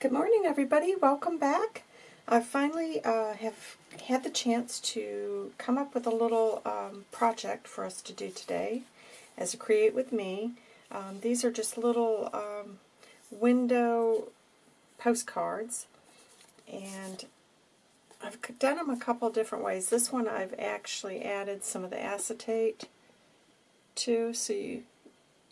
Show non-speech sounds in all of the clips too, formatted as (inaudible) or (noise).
Good morning, everybody. Welcome back. I finally uh, have had the chance to come up with a little um, project for us to do today as a Create With Me. Um, these are just little um, window postcards, and I've done them a couple different ways. This one I've actually added some of the acetate to, so you,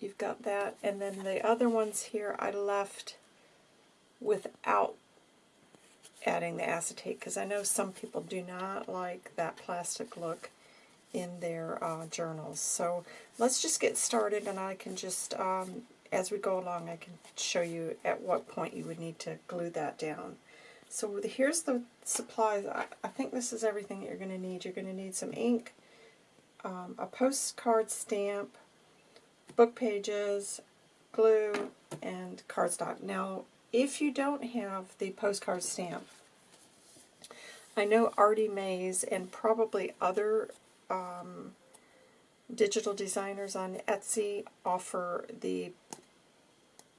you've got that. And then the other ones here I left without adding the acetate because I know some people do not like that plastic look in their uh, journals. So let's just get started and I can just, um, as we go along, I can show you at what point you would need to glue that down. So here's the supplies. I, think this is everything that you're going to need. You're going to need some ink, um, a postcard stamp, book pages, glue, and cardstock. Now, if you don't have the postcard stamp, I know Artie Mays and probably other um, digital designers on Etsy offer the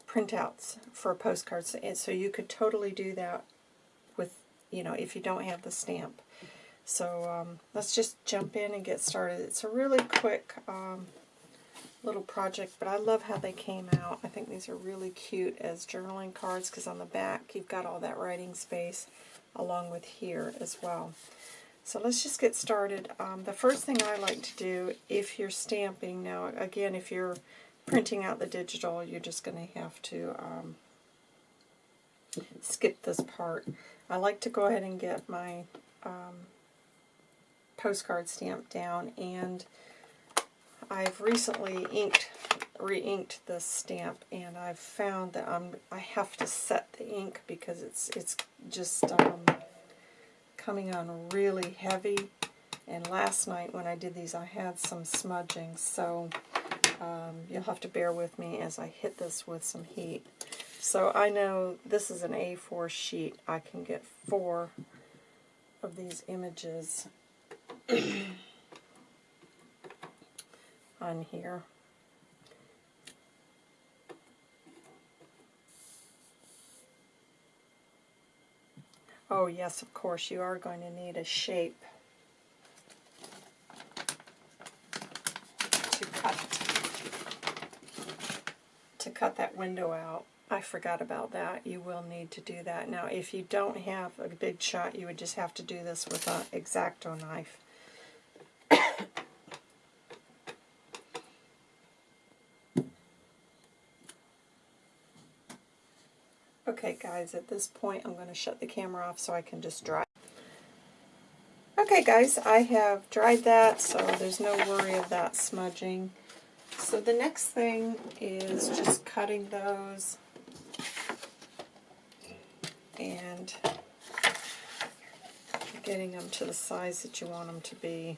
printouts for postcards, and so you could totally do that with, you know, if you don't have the stamp. So um, let's just jump in and get started. It's a really quick um, little project, but I love how they came out. I think these are really cute as journaling cards because on the back you've got all that writing space along with here as well. So let's just get started. Um, the first thing I like to do if you're stamping, now again if you're printing out the digital you're just going to have to um, skip this part. I like to go ahead and get my um, postcard stamp down and I've recently inked, re-inked this stamp, and I've found that I'm I have to set the ink because it's it's just um, coming on really heavy. And last night when I did these, I had some smudging, so um, you'll have to bear with me as I hit this with some heat. So I know this is an A4 sheet. I can get four of these images. (clears throat) on here. Oh yes, of course, you are going to need a shape to cut to cut that window out. I forgot about that. You will need to do that. Now, if you don't have a big shot, you would just have to do this with an X-Acto knife. Okay guys, at this point I'm going to shut the camera off so I can just dry. Okay guys, I have dried that so there's no worry of that smudging. So the next thing is just cutting those and getting them to the size that you want them to be.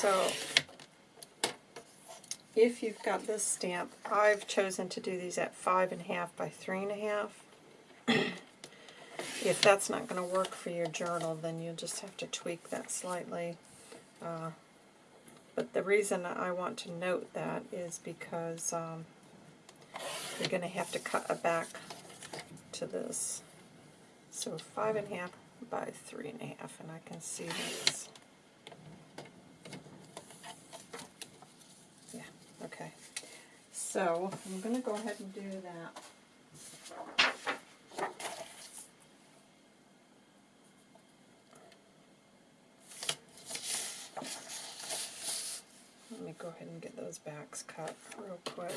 So if you've got this stamp, I've chosen to do these at five and a half by three and a half. if that's not going to work for your journal, then you'll just have to tweak that slightly. Uh, but the reason I want to note that is because um, you're going to have to cut a back to this. So five and a half by three and a half, and I can see this. So I'm going to go ahead and do that. Let me go ahead and get those backs cut real quick.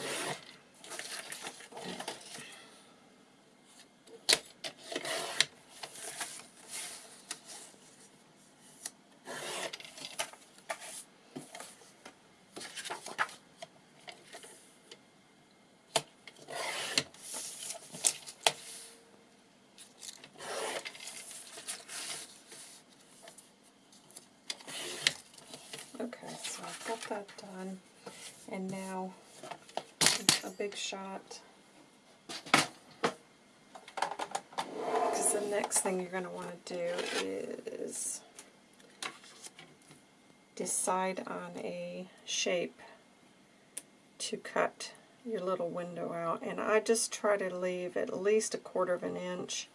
That done. And now a big shot. Because the next thing you're going to want to do is decide on a shape to cut your little window out. And I just try to leave at least a quarter of an inch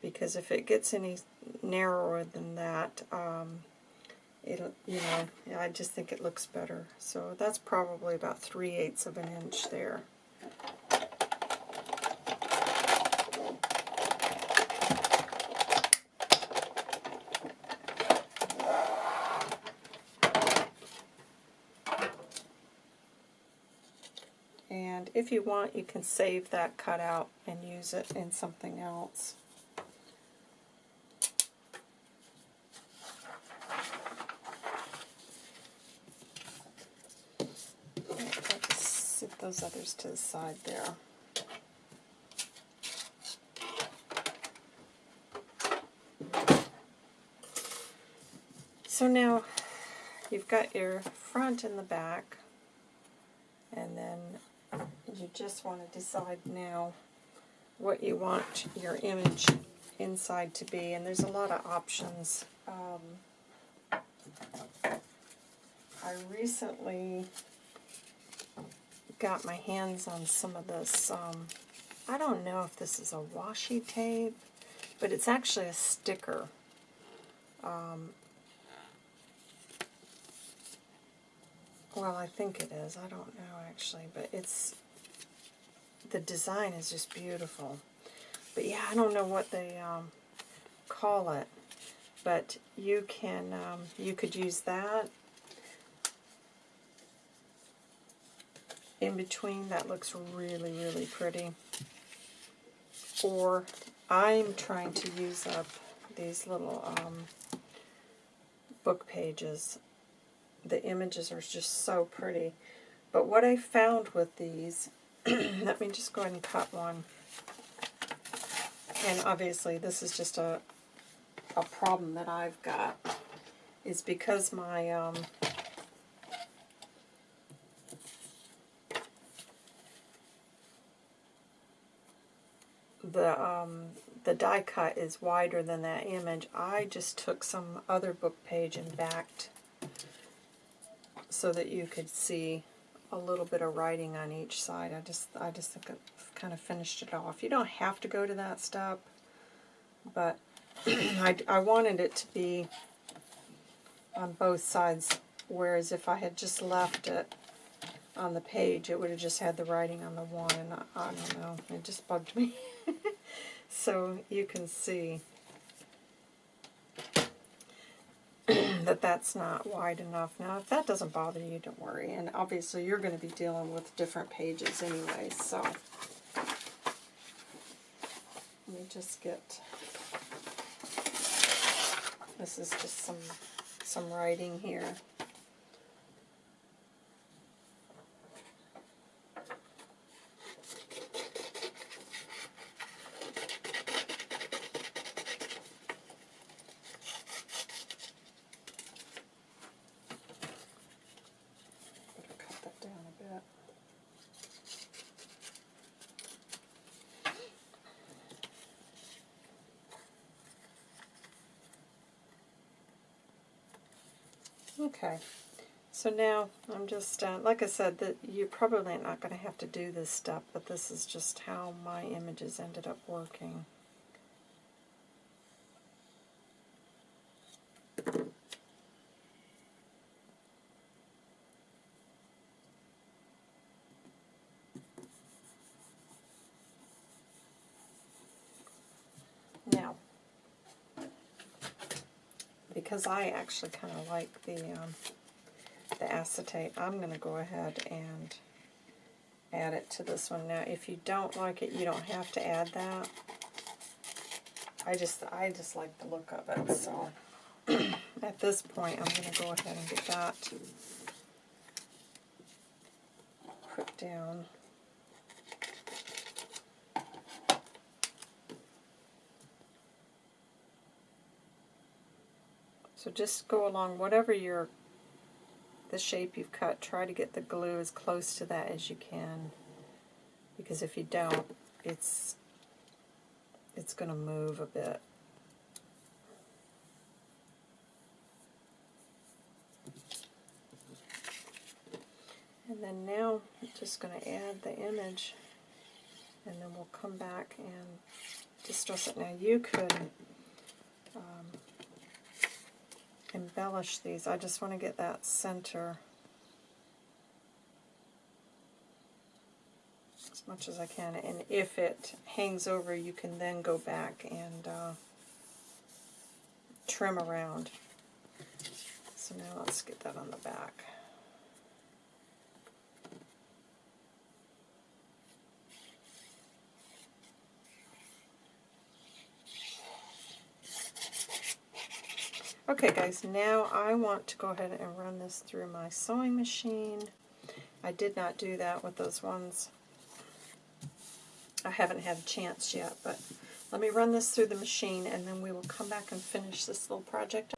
because if it gets any narrower than that, um, it'll, you know, I just think it looks better. So that's probably about 3 eighths of an inch there. And if you want, you can save that cutout and use it in something else. Let's sit those others to the side there. So now you've got your front and the back and then you just want to decide now what you want your image inside to be and there's a lot of options um, I recently got my hands on some of this um, I don't know if this is a washi tape but it's actually a sticker um, Well, I think it is. I don't know actually, but it's the design is just beautiful. But yeah, I don't know what they um, call it, but you can um, you could use that in between. That looks really really pretty. Or I'm trying to use up these little um, book pages the images are just so pretty. But what I found with these, (clears throat) let me just go ahead and cut one. And obviously this is just a, a problem that I've got, is because my um, the um, the die cut is wider than that image, I just took some other book page and backed so that you could see a little bit of writing on each side. I just I just think kind of finished it off. You don't have to go to that step, but (clears throat) I, I wanted it to be on both sides, whereas if I had just left it on the page, it would have just had the writing on the one, and I, I don't know, it just bugged me. (laughs) so you can see (clears throat) that that's not wide enough. Now, if that doesn't bother you, don't worry. And obviously, you're going to be dealing with different pages anyway, so let me just get, this is just some, some writing here. Okay, so now I'm just, uh, like I said, that you're probably not going to have to do this step, but this is just how my images ended up working. Because I actually kind of like the, um, the acetate, I'm going to go ahead and add it to this one. Now, if you don't like it, you don't have to add that. I just, I just like the look of it, so (clears throat) at this point, I'm going to go ahead and get that put down. So just go along whatever your the shape you've cut, try to get the glue as close to that as you can. Because if you don't, it's it's going to move a bit. And then now I'm just going to add the image and then we'll come back and distress it. Now you could um, embellish these. I just want to get that center as much as I can. And if it hangs over, you can then go back and uh, trim around. So now let's get that on the back. Okay guys, now I want to go ahead and run this through my sewing machine. I did not do that with those ones. I haven't had a chance yet, but let me run this through the machine and then we will come back and finish this little project.